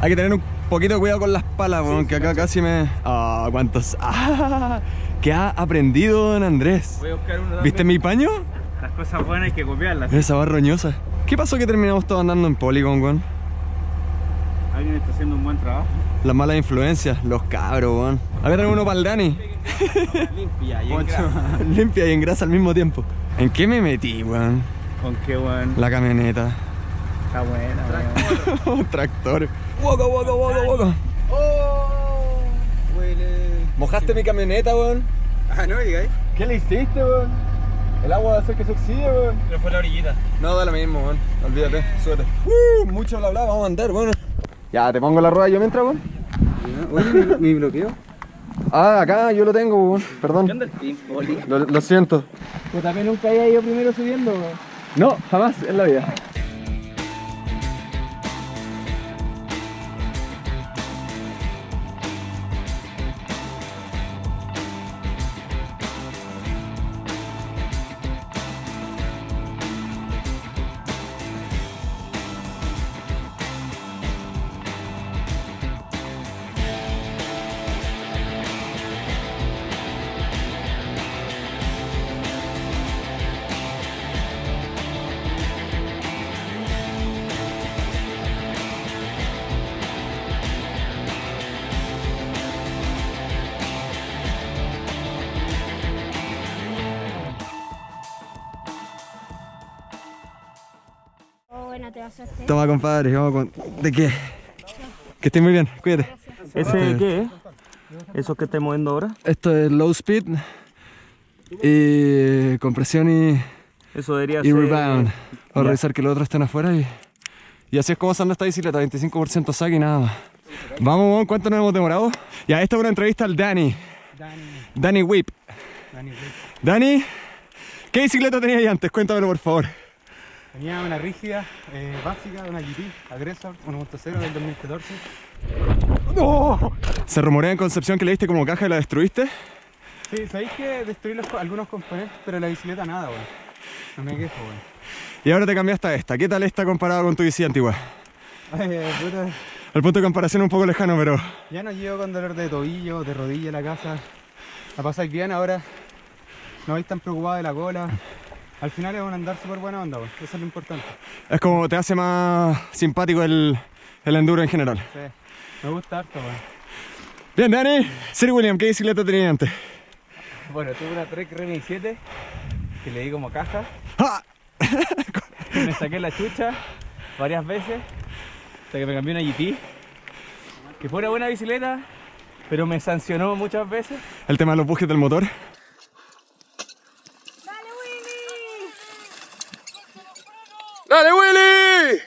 Hay que tener un poquito de cuidado con las palas, weón, que acá casi me... Ah, cuántos... Ah, ¿Qué ha aprendido don Andrés? Voy a buscar uno ¿Viste mi paño? Las cosas buenas hay que copiarlas. Esa barra roñosa. ¿Qué pasó que terminamos todos andando en Polygon, weón? Alguien está haciendo un buen trabajo. Las malas influencias, los cabros, weón. Acá tenemos uno para el Dani. Limpia y Limpia y en grasa al mismo tiempo. ¿En qué me metí, weón? Con qué buen. La camioneta. Está buena, weón. Tractor. Waka, waka, waka, waka. ¡Oh! Huele. ¿Mojaste mi camioneta, weón? Ah, no digáis. ¿Qué le hiciste, weón? El agua va a hacer que se oxide, weón. Pero fue la orillita. No, da lo mismo, weón. Olvídate, súbete. Uh, mucho bla bla, vamos a andar, weón. Ya, te pongo la rueda yo mientras, weón. Oye, mi, mi bloqueo. Ah, acá yo lo tengo, weón. ¿Qué Perdón. onda el pin, Poli? Lo, lo siento. Pues también nunca había ido primero subiendo, weón. No, jamás en la vida. Bueno, te vas a hacer. Toma, compadre, vamos con... ¿De qué? Que estés muy bien, cuídate. ¿Ese qué es? ¿Eso que estoy moviendo ahora? Esto es low speed y compresión y, Eso debería y ser... rebound. Para Ya. revisar que los otros estén afuera y, y así es como se anda esta bicicleta, 25% saque y nada más. Vamos, vamos, ¿cuánto nos hemos demorado? Ya, esta es una entrevista al Dani. Dani. Dani Whip. Dani, Dani, ¿qué bicicleta tenías ahí antes? Cuéntamelo, por favor. Tenía una rígida eh, básica, una GT, Aggressor 1.0 del 2014. Se rumorea en Concepción que le diste como caja y la destruiste. Sí, sabéis que destruí los algunos componentes, pero la bicicleta nada, weón. No me quejo, weón. Y ahora te cambiaste a esta. ¿Qué tal esta comparada con tu bici antigua? Puta, El punto de comparación es un poco lejano, pero ya no llevo con dolor de tobillo, de rodilla a la casa. La pasáis bien ahora. No vais tan preocupado de la cola. Al final es un andar súper buena onda. Eso es lo importante. es como te hace más simpático el, el enduro en general. Sí. Me gusta harto. Bien, Dani. Sir William, ¿qué bicicleta tenías antes? Bueno, tuve una Trek Remy 7 que le di como caja. ¡Ah! me saqué la chucha varias veces hasta que me cambié una GT. Que fue una buena bicicleta, pero me sancionó muchas veces. El tema de los bujes del motor. ¡Dale, Willy! ¡Dale, Willy!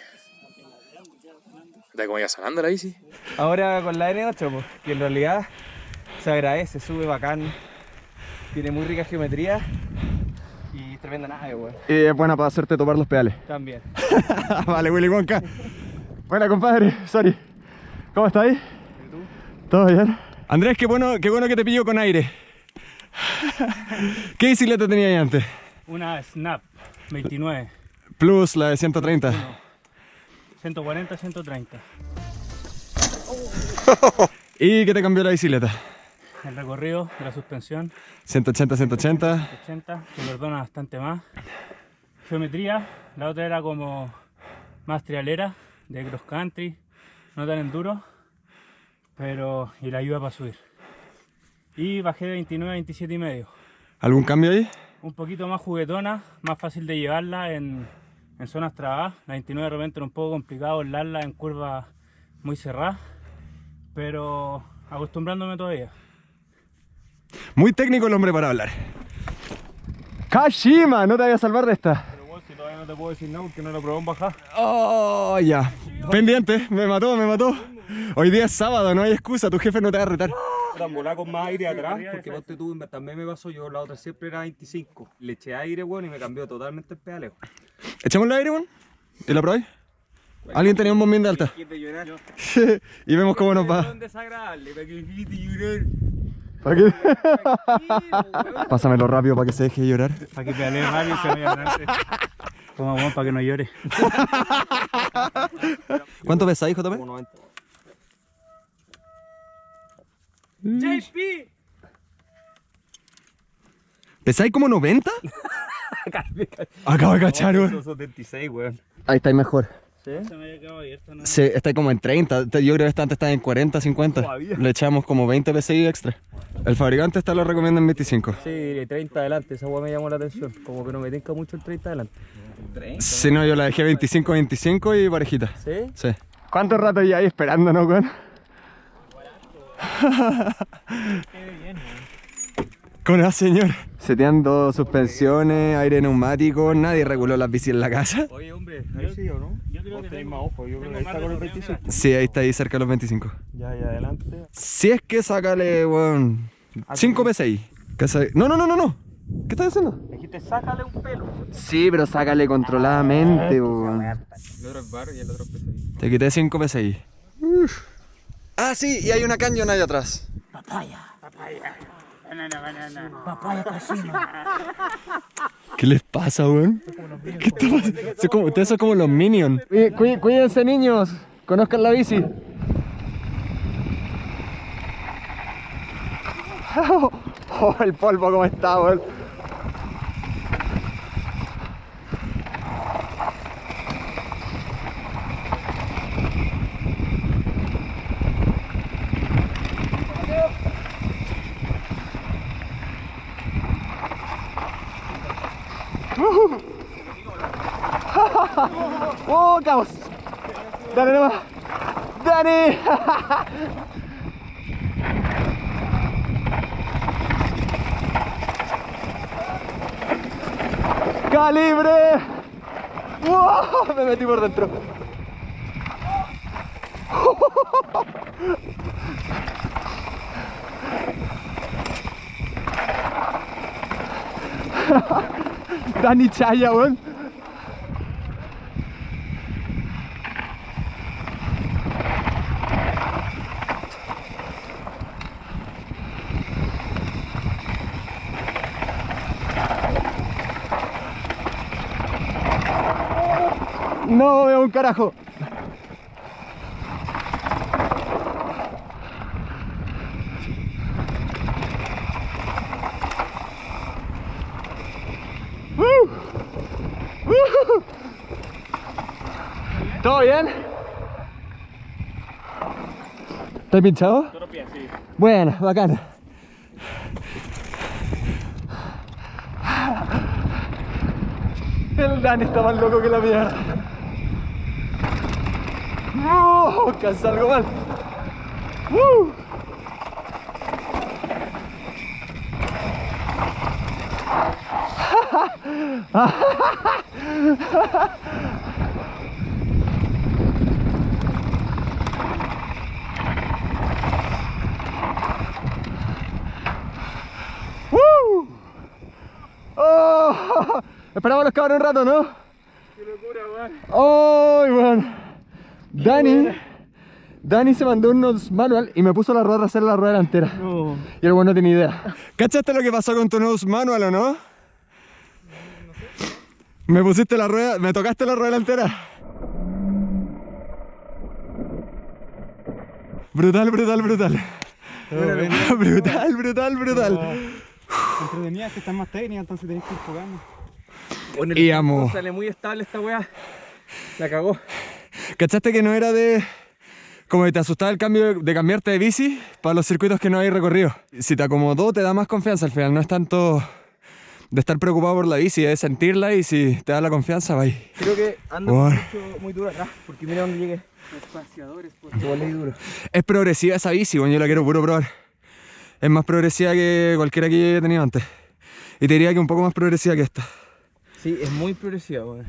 ¿De cómo iba sonando la bici? Ahora con la N8, pues, que en realidad se agradece, sube bacán, tiene muy rica geometría y tremenda nave, weón. Y es buena para hacerte topar los pedales. También. vale, Willy Wonka. Buena, compadre. Sorry. ¿Cómo estás ahí? ¿Todo bien? Andrés, qué bueno, qué bueno que te pillo con aire. ¿Qué bicicleta tenías ahí antes? Una Snap 29, Plus, la de 130. 140, 130. ¿Y qué te cambió la bicicleta? El recorrido de la suspensión 180, 180. 80, que perdona bastante más. Geometría, la otra era como más trialera, de cross country, no tan enduro, pero y la ayuda para subir. Y bajé de 29 a 27 y medio. ¿Algún cambio ahí? Un poquito más juguetona, más fácil de llevarla en, en zonas trabadas. La 29 de repente era un poco complicado volarla en curvas muy cerradas, pero acostumbrándome todavía. Muy técnico el hombre para hablar. Kashima, no te vayas a salvar de esta. Pero bueno, si todavía no te puedo decir nada porque no lo probó en bajar. Oh, ya. Pendiente, me mató, me mató. Hoy día es sábado, no hay excusa, tu jefe no te va a retar. Volar con más aire atrás, porque ponte tú, también me pasó, yo la otra siempre era 25. Le eché aire, weón, y me cambió totalmente el pedaleo. Echémosle aire, weón. ¿Y la probáis? ¿Alguien tenía un bombín de alta? y vemos cómo nos va. desagradable, para que me dijiste llorar. ¿Para qué? Pásamelo rápido para que se deje llorar. Para que pedalee rápido y se vaya adelante. Toma, bueno, para que no llore. ¿Cuánto pesáis, JP? 1.90. JP. ¿Pesáis como 90? Acabo de cachar, weón. Son 76, weón. Ahí estáis mejor. Se me había quedado abierto, ¿no? Sí, estáis como en 30. Te- Yo creo que esta antes estaba en 40, 50. Todavía. Le echamos como 20 PSI extra. El fabricante esta lo recomienda en 25. Sí, 30 adelante, esa weá me llamó la atención. Como que no me tinca mucho el 30 adelante. Si no, yo la dejé 25, 25 y parejita. ¿Sí? Sí. ¿Cuánto rato ya ahí esperándonos, weón? ¿Cómo va, señor? Seteando suspensiones, aire neumático, nadie reguló las bicis en la casa. Oye, hombre, ahí sí o no? Yo creo Vos que tenés más ojo, yo creo que ahí está con el recorrido, 25. Sí, ahí está ahí cerca de los 25. Ya, ya, adelante. Si es que sácale, weón, 5 PSI. Que sa- No, no, no, no, no. ¿Qué estás haciendo? Dijiste, sácale un pelo. Sí, pero sácale controladamente, weón. El otro es bar y el otro es PSI. Te quité 5 PSI. Uf. Ah, sí, y hay una cañón ahí atrás. Banana, banana. ¿Qué les pasa, weón? ¿Qué está pasando? Como- Ustedes son como los minions. Cuídense, niños. Conozcan la bici. Oh, el polvo cómo está, weón. ¡Oh, caos! ¡Dale nomás! ¡Dani! ¡Calibre! ¡Wow! Me metí por dentro. Dani Chaya, weón. No veo un carajo. Uh. Uh. ¿Todo bien? ¿Estás pinchado? Sí. Bueno, bacán. El Dani está más loco que la mierda. ¡Oh! Casi algo mal. ¡Uh! ¡Uh! ¡Oh! Esperamos los cabros un rato, ¿no? ¡Qué locura, weón! ¡Oh, weón! Dani, Dani se mandó unos manual y me puso la rueda trasera en la rueda delantera. No. Y el weón no tenía idea. ¿Cachaste lo que pasó con tu nose manual o no? Me pusiste la rueda, me tocaste la rueda delantera. Brutal, brutal, brutal. brutal, brutal, brutal. Entretenida es que está más técnica, entonces tenés que ir jugando. Bueno, Y amo. Sale muy estable esta weá. La cagó. ¿Cachaste que no era de... Como que te asustaba el cambio de, cambiarte de bici para los circuitos que no hay recorrido? Si te acomodó te da más confianza al final, no es tanto de estar preocupado por la bici, es sentirla y si te da la confianza, va ahí. Creo que ando mucho, muy duro acá, porque mira dónde llegué. Espaciadores, por duro. Es progresiva esa bici, bueno, yo la quiero puro probar. Es más progresiva que cualquiera que yo haya tenido antes. Y te diría que un poco más progresiva que esta. Sí, es muy progresiva, weón.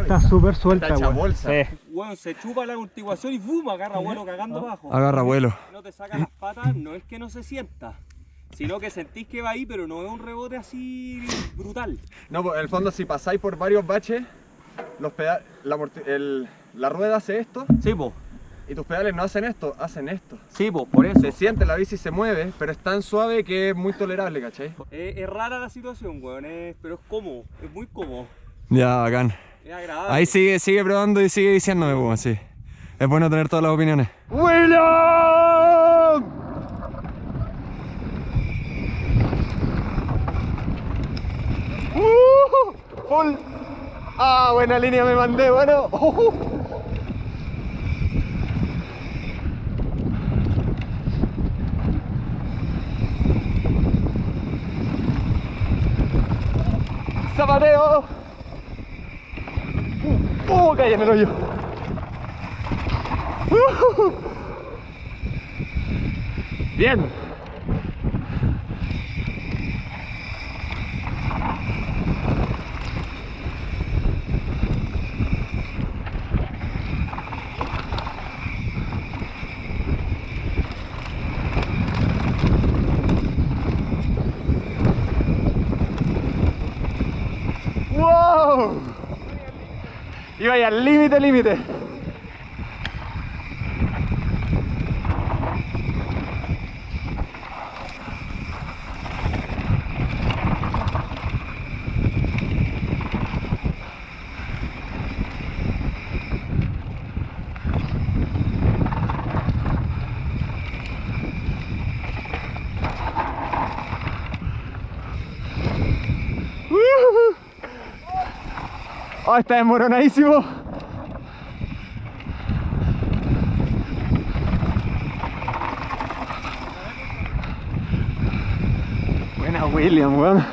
Está súper suelta, weón. bolsa. Weón, se chupa la amortiguación y ¡bum! agarra vuelo cagando abajo. Agarra vuelo. No te saca las patas, no es que no se sienta, sino que sentís que va ahí, pero no es un rebote así brutal. No, pues en el fondo si pasáis por varios baches, los pedales, la, el- la rueda hace esto Sí, po. Y tus pedales no hacen esto, hacen esto. Sí, pues, por eso. Se siente, la bici se mueve, pero es tan suave que es muy tolerable, ¿cachai? Es rara la situación, weón, es, pero es cómodo, es muy cómodo. Ya, bacán. Es agradable. Ahí sigue, sigue probando y sigue diciéndome, pues, weón, sí. Es bueno tener todas las opiniones. ¡William! ¡Uh! ¡Full! ¡Ah, buena línea me mandé, bueno! Uh. En el. Bien. ¡Wow! Iba ahí al límite, límite. Oh, está desmoronadísimo. Buena William, weón.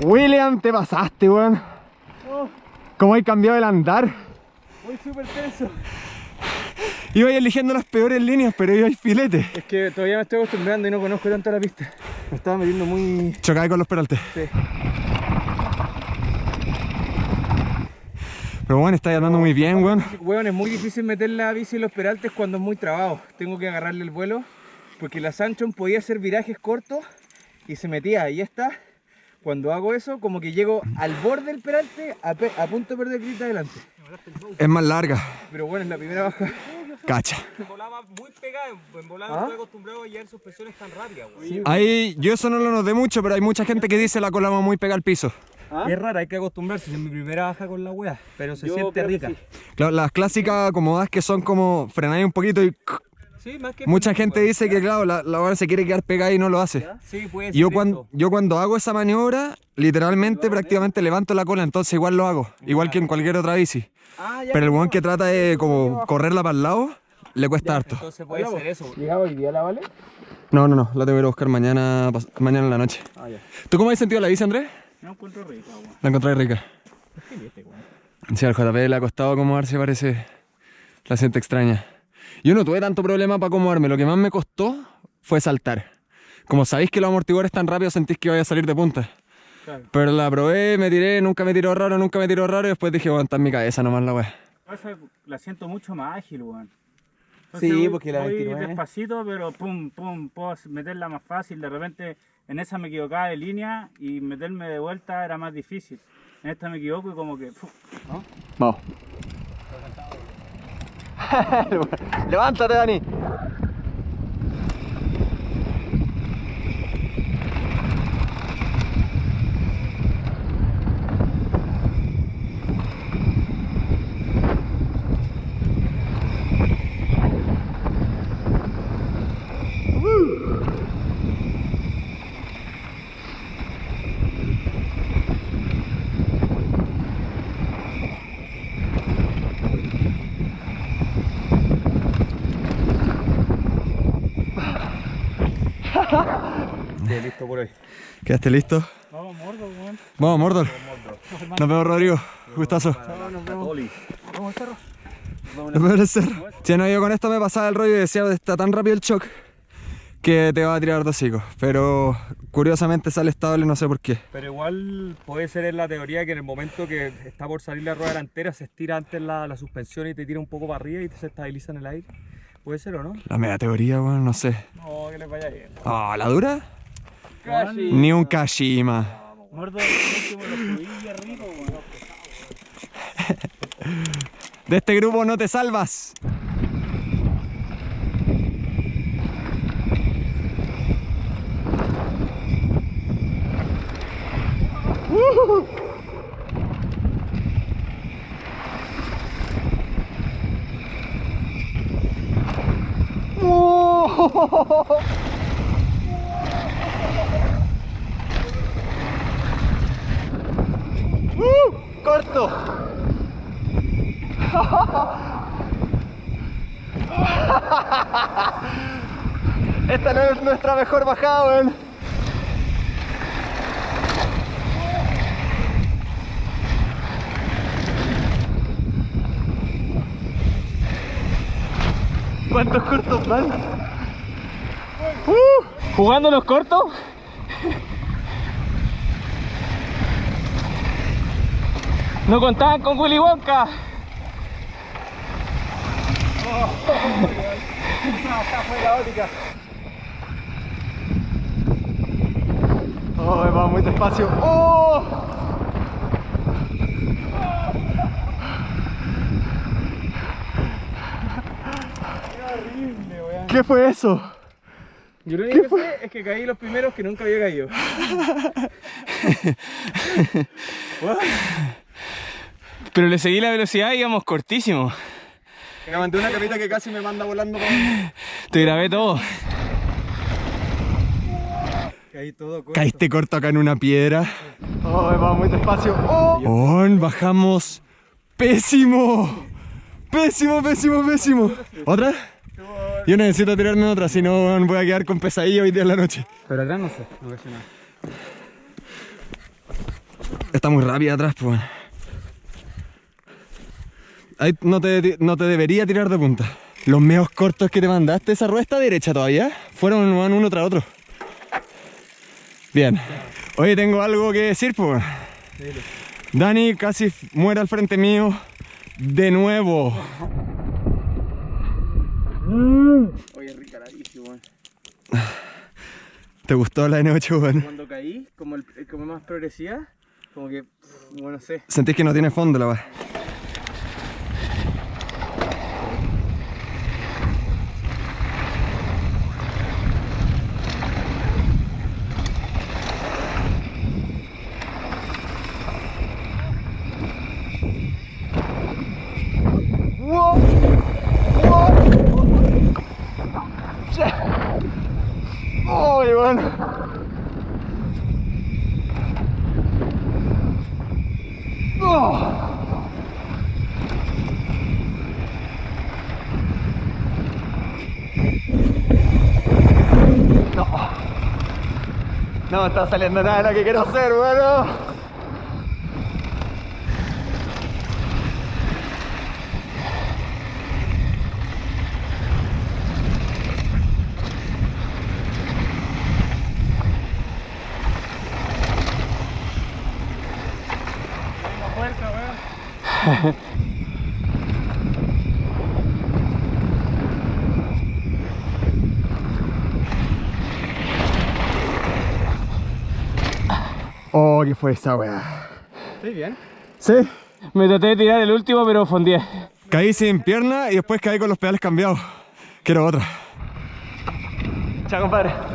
Uh. William, te pasaste, weón. ¿Cómo hay cambiado el andar? Voy súper tenso. Iba eligiendo las peores líneas, pero iba filete. Es que todavía me estoy acostumbrando y no conozco tanto la pista. Me estaba metiendo muy... Chocaba con los peraltes. Sí. Pero bueno, está andando muy bien, weón. Weón, es muy difícil meter la bici en los peraltes cuando es muy trabado. Tengo que agarrarle el vuelo porque la Sanchon podía hacer virajes cortos y se metía. Y esta, cuando hago eso, como que llego al borde del peralte a, pe- a punto de perder grita adelante. Es más larga. Pero bueno, es la primera baja. Cacha. Volaba muy pegada, en volada ¿Ah? no estoy acostumbrado a llevar suspensiones tan rápidas, güey. Ahí, yo eso no lo noté mucho, pero hay mucha gente que dice la cola va muy pegada al piso. Es rara, hay que acostumbrarse, es mi primera baja con la wea, pero se Yo siente rica. sí. Claro, las clásicas acomodadas que son como frenáis un poquito y Sí, más que mucha gente dice que claro, la, la hora se quiere quedar pegada y no lo hace. Sí, puede Y Yo cuando, yo cuando hago esa maniobra, literalmente prácticamente levanto la cola, entonces igual lo hago, igual que en cualquier otra bici. Ah, ya. Pero el weón que trata de como correrla para el lado, le cuesta harto. Entonces puede ser eso. ¿Llegaba hoy día la vale? No, no, no, la tengo que ir a buscar mañana, mañana en la noche. Ah, ya. ¿Tú cómo has sentido la bici, Andrés? No encuentro rica, weón. La encontré rica. Sí, al JP le ha costado acomodarse, parece. La siente extraña. Yo no tuve tanto problema para acomodarme. Lo que más me costó fue saltar. Como sabéis que los amortiguadores tan rápido, sentís que vaya a salir de punta. Claro. Pero la probé, me tiré, nunca me tiró raro, nunca me tiró raro. Y después dije, aguanta en mi cabeza nomás la weá. Esa la siento mucho más ágil, weón. Sí, voy- porque la voy 29. despacito, pero pum, pum, puedo meterla más fácil. De repente en esa me equivocaba de línea y meterme de vuelta era más difícil. En esta me equivoco y como que... ¿no? Vamos. Levántate, Dani. Sí, listo por hoy. ¿Quedaste listo? Vamos, mordo, weón. Vamos, Mordor. Nos vemos, Rodrigo. Gustazo. Nos vemos en el cerro. Si no, yo con esto me pasaba el rollo y decía, está tan rápido el shock que te va a tirar de hocico. Pero curiosamente sale estable, no sé por qué. Pero igual puede ser en la teoría que en el momento que está por salir la rueda delantera se estira antes la, la suspensión y te tira un poco para arriba y te se estabiliza en el aire. ¿Puede ser o no? La media teoría, weón, no sé. No, que les vaya bien. Ah, ¿la dura? Ni un Kashima. De este grupo no te salvas. corto. Esta no es nuestra mejor bajada, weón. ¿Cuántos cortos van? Uh, ¿Jugando los cortos? No contaban con Willy Wonka. Oh, va muy despacio. ¡Oh! ¿Qué fue eso? Yo lo único que sé es que caí los primeros que nunca había caído. Pero le seguí la velocidad y íbamos cortísimo. Me levanté una capita que casi me manda volando con... Te grabé todo. Caí todo corto. Caíste corto acá en una piedra. Oh, va muy despacio. Oh, Oh, bajamos pésimo. Pésimo, pésimo, pésimo. ¿Otra? Yo necesito tirarme otra, si no voy a quedar con pesadilla hoy día en la noche. Pero atrás no sé, no caché nada. Está muy rápida atrás, pues. Ahí no te, no te debería tirar de punta. Los meos cortos que te mandaste, esa rueda está derecha todavía. Fueron van uno tras otro. Bien. Oye, tengo algo que decir, pues. Dani casi muere al frente mío. De nuevo. Oye, ricaradísimo, weón. ¿Te gustó la N8, weón? Cuando caí, como, el, como más progresiva, como que, bueno, no sé. Sentís que no tiene fondo la weá. ¡Oh, bueno! No me está saliendo nada de lo que quiero hacer, bueno. Oh, ¿qué fue esa weá? ¿Estoy bien? ¿Sí? Me traté de tirar el último, pero fondié. Caí sin pierna y después caí con los pedales cambiados. Quiero otra. Chao, compadre.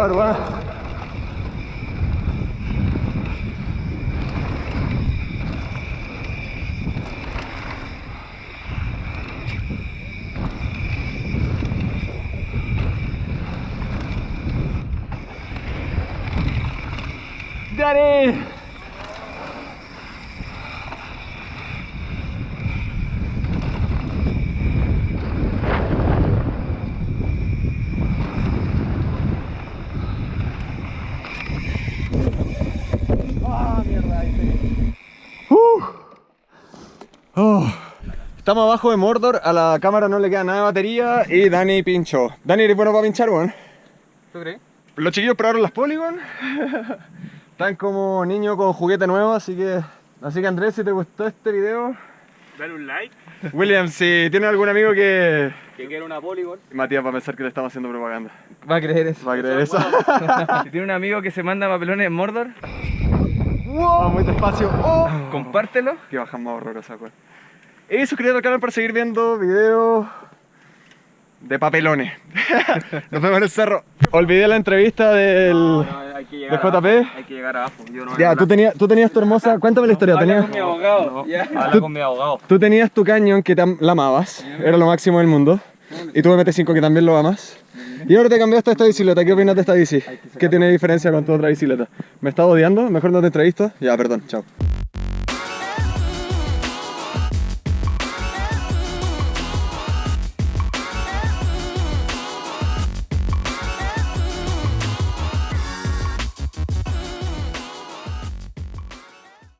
Oh, qué horror, weón. Dani! Uh. Oh. Estamos abajo de Mordor, a la cámara no le queda nada de batería y Dani pinchó. Dani, ¿eres bueno para pinchar, weón? ¿Tú crees? Los chiquillos probaron las Polygon. Están como niños con juguete nuevo, así que... Así que Andrés, si te gustó este video... Dale un like. William, si tienes algún amigo que... Que quiere una Polygon. Matías va a pensar que le estamos haciendo propaganda. Va a creer eso. Va a creer eso. Si tiene un amigo que se manda papelones en Mordor, wow, muy despacio. Oh. compártelo. Que bajan más horrorosa, weón. Y suscríbete al canal para seguir viendo videos de papelones. Nos vemos en el cerro. Olvidé la entrevista del... hay que ¿De llegar JP? Hay que llegar abajo. Yo no Ya, tú tenías, tú tenías tu hermosa... Cuéntame la historia. Tenías, mi abogado. Ya. Habla con mi abogado. tú tenías tu cañón que te am- la amabas. Era lo máximo del mundo. Y tú MT5 que también lo amas. Y ahora te cambiaste a esta bicicleta. ¿Qué opinas de esta bici? ¿Qué tiene diferencia con tu otra bicicleta? ¿Me estás odiando? ¿Mejor no te entrevisto? Ya, perdón. Chao.